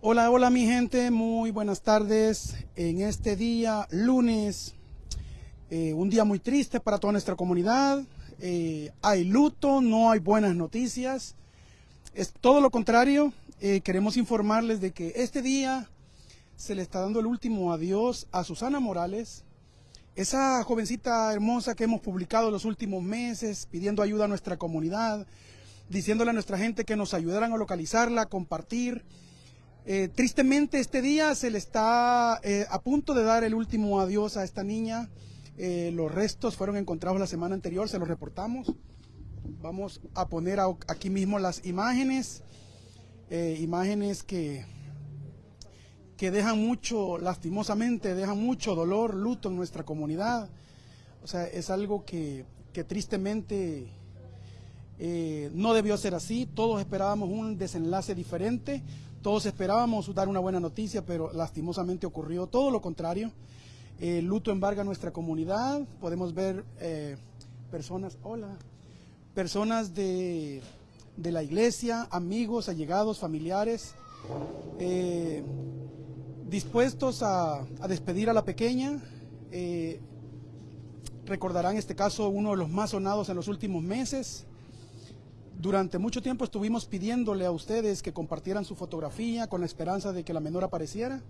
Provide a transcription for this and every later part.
Hola, hola mi gente, muy buenas tardes. En este día, lunes, eh, un día muy triste para toda nuestra comunidad. Eh, hay luto, no hay buenas noticias. Es todo lo contrario. Eh, queremos informarles de que este día se le está dando el último adiós a Susana Morales, esa jovencita hermosa que hemos publicado los últimos meses pidiendo ayuda a nuestra comunidad, diciéndole a nuestra gente que nos ayudaran a localizarla, compartir. Eh, tristemente este día se le está eh, a punto de dar el último adiós a esta niña. Eh, los restos fueron encontrados la semana anterior, se los reportamos. Vamos a poner aquí mismo las imágenes, imágenes que, que dejan mucho, lastimosamente, dejan mucho dolor, luto en nuestra comunidad. O sea, es algo que, que tristemente no debió ser así. Todos esperábamos un desenlace diferente. Todos esperábamos dar una buena noticia, pero lastimosamente ocurrió todo lo contrario. El luto embarga nuestra comunidad. Podemos ver eh, personas, hola, personas de, la iglesia, amigos, allegados, familiares, eh, dispuestos a, despedir a la pequeña. Eh, recordarán este caso uno de los más sonados en los últimos meses. Durante mucho tiempo estuvimos pidiéndole a ustedes que compartieran su fotografía con la esperanza de que la menor apareciera.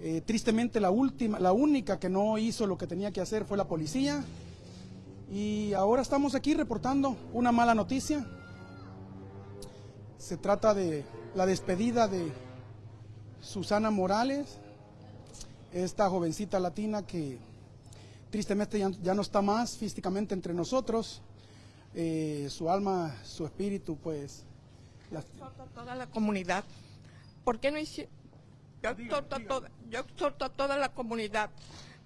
Eh, tristemente la última, la única que no hizo lo que tenía que hacer fue la policía. Y ahora estamos aquí reportando una mala noticia. Se trata de la despedida de Susana Morales, esta jovencita latina que tristemente ya no está más físicamente entre nosotros. Eh, su alma, su espíritu, pues... Yo exhorto a toda la comunidad. ¿Por qué no hicieron? Yo exhorto, a toda, yo exhorto a toda la comunidad.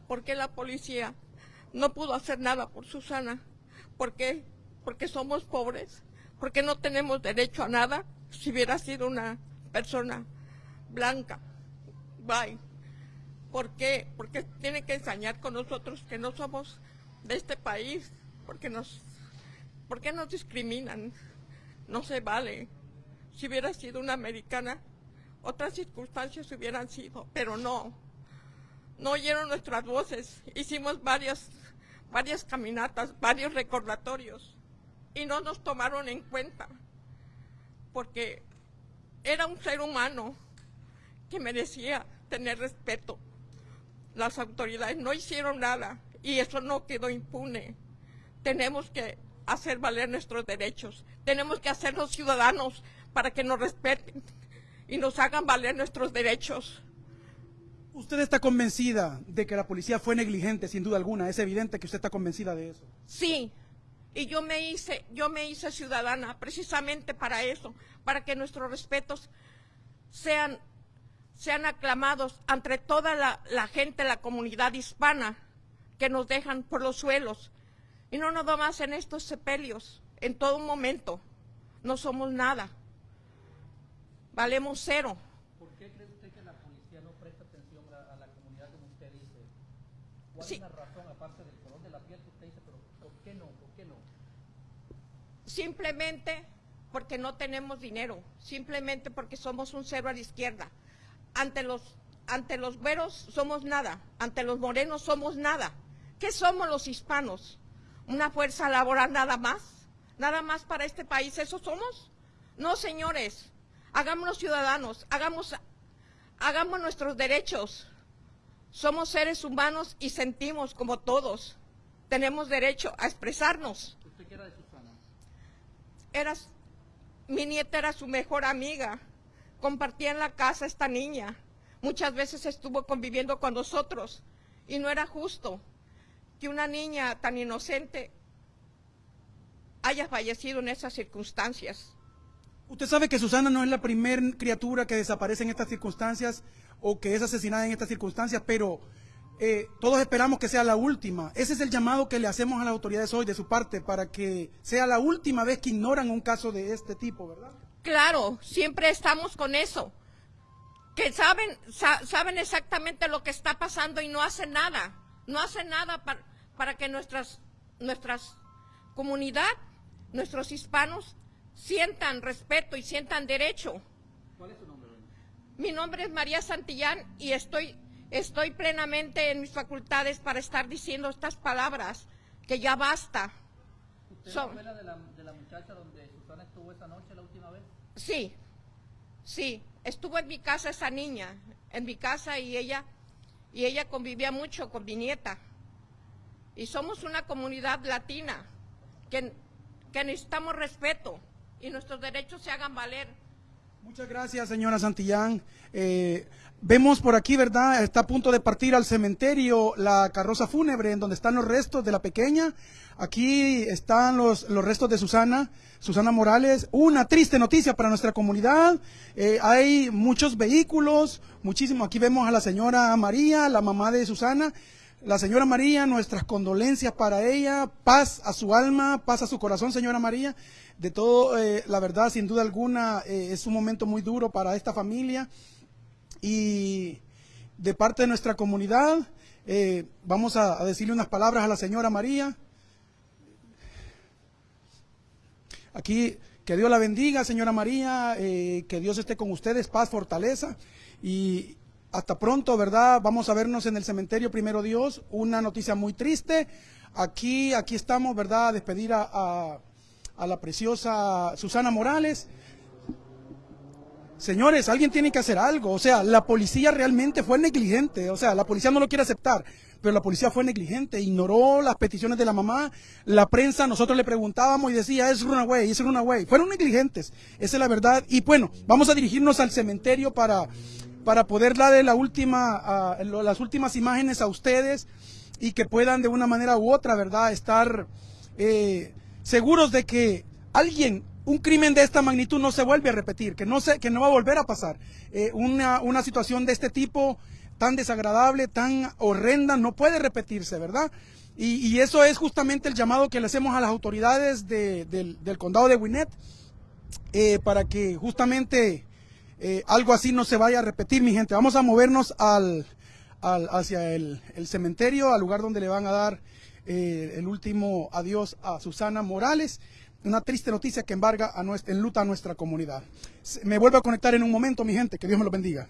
¿Por qué la policía no pudo hacer nada por Susana? ¿Por qué? Porque somos pobres. Porque no tenemos derecho a nada si hubiera sido una persona blanca. Bye. ¿Por qué? Porque tiene que ensañar con nosotros que no somos de este país, porque nos ¿Por qué nos discriminan? No se vale. Si hubiera sido una americana, otras circunstancias hubieran sido, pero no. No oyeron nuestras voces. Hicimos varias, varias caminatas, varios recordatorios y no nos tomaron en cuenta porque era un ser humano que merecía tener respeto. Las autoridades no hicieron nada y eso no quedó impune. Tenemos que hacer valer nuestros derechos. Tenemos que hacernos ciudadanos para que nos respeten y nos hagan valer nuestros derechos. ¿Usted está convencida de que la policía fue negligente, sin duda alguna? Es evidente que usted está convencida de eso. Sí, y yo me hice, yo me hice ciudadana precisamente para eso, para que nuestros respetos sean, sean aclamados entre toda la, la gente, la comunidad hispana, que nos dejan por los suelos, y no nada más en estos sepelios, en todo momento. No somos nada. Valemos cero. ¿Por qué cree usted que la policía no presta atención a, la comunidad como usted dice? ¿Cuál es la razón, aparte del color de la piel que usted dice, pero ¿por qué no? ¿Por qué no? Simplemente porque no tenemos dinero, simplemente porque somos un cero a la izquierda. Ante los, ante los güeros somos nada, ante los morenos somos nada. ¿Qué somos los hispanos? Una fuerza laboral nada más, nada más para este país, ¿eso somos? No, señores, hagámonos ciudadanos, hagamos, hagamos nuestros derechos. Somos seres humanos y sentimos como todos. Tenemos derecho a expresarnos. ¿Usted qué era de Susana? Eras, mi nieta era su mejor amiga. Compartía en la casa esta niña. Muchas veces estuvo conviviendo con nosotros y no era justo que una niña tan inocente haya fallecido en esas circunstancias. Usted sabe que Susana no es la primera criatura que desaparece en estas circunstancias o que es asesinada en estas circunstancias, pero eh, todos esperamos que sea la última. Ese es el llamado que le hacemos a las autoridades hoy de su parte para que sea la última vez que ignoran un caso de este tipo, ¿verdad? Claro, siempre estamos con eso. Que saben, saben exactamente lo que está pasando y no hacen nada no hace nada para, para que nuestras, nuestras comunidad, nuestros hispanos, sientan respeto y sientan derecho. ¿Cuál es su nombre, Mi nombre es María Santillán y estoy, estoy plenamente en mis facultades para estar diciendo estas palabras, que ya basta. ¿Usted fue la de la, de la muchacha donde Susana estuvo esa noche la última vez? Sí, sí, estuvo en mi casa esa niña, en mi casa y ella, y ella convivía mucho con mi nieta. Y somos una comunidad latina que, que necesitamos respeto y nuestros derechos se hagan valer. Muchas gracias, señora Santillán. Eh, vemos por aquí, ¿verdad? Está a punto de partir al cementerio la carroza fúnebre en donde están los restos de la pequeña. Aquí están los, los restos de Susana, Susana Morales. Una triste noticia para nuestra comunidad. Eh, hay muchos vehículos, muchísimo. Aquí vemos a la señora María, la mamá de Susana. La señora María, nuestras condolencias para ella, paz a su alma, paz a su corazón, señora María. De todo, eh, la verdad, sin duda alguna, eh, es un momento muy duro para esta familia. Y de parte de nuestra comunidad, eh, vamos a, decirle unas palabras a la señora María. Aquí, que Dios la bendiga, señora María, que Dios esté con ustedes, paz, fortaleza. Y hasta pronto, ¿verdad? Vamos a vernos en el cementerio, primero Dios. Una noticia muy triste. Aquí, aquí estamos, ¿verdad? A despedir a, a- a la preciosa Susana Morales. Señores, alguien tiene que hacer algo. O sea, la policía realmente fue negligente. O sea, la policía no lo quiere aceptar, pero la policía fue negligente. Ignoró las peticiones de la mamá. La prensa, nosotros le preguntábamos y decía, es runaway, es runaway. Fueron negligentes. Esa es la verdad. Y bueno, vamos a dirigirnos al cementerio para, para poder darle las últimas imágenes a ustedes y que puedan de una manera u otra, ¿verdad?, estar eh, seguros de que alguien, un crimen de esta magnitud no se vuelve a repetir, que no, se, que no va a volver a pasar. Eh, una, una situación de este tipo tan desagradable, tan horrenda, no puede repetirse, ¿verdad? Y, eso es justamente el llamado que le hacemos a las autoridades de- del, condado de Gwinnett eh, para que justamente eh, algo así no se vaya a repetir, mi gente. Vamos a movernos al, al- hacia el, el cementerio, al lugar donde le van a dar eh, el último adiós a Susana Morales. Una triste noticia que embarga a nuestra, enluta a nuestra comunidad. Me vuelvo a conectar en un momento, mi gente. Que Dios me lo bendiga.